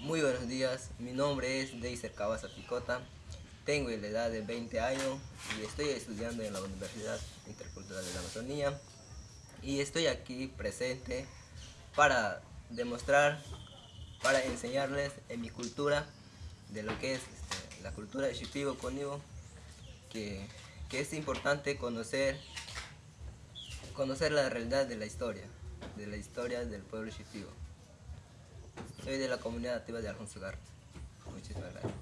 Muy buenos días, mi nombre es Deiser Cabasa Picota, tengo la edad de 20 años y estoy estudiando en la Universidad Intercultural de la Amazonía y estoy aquí presente para demostrar, para enseñarles en mi cultura de lo que es este, la cultura de Shipibo Conibo, que, que es importante conocer, conocer la realidad de la historia, de la historia del pueblo Shipibo. Soy de la comunidad activa de Alfonso Gar. Muchísimas gracias.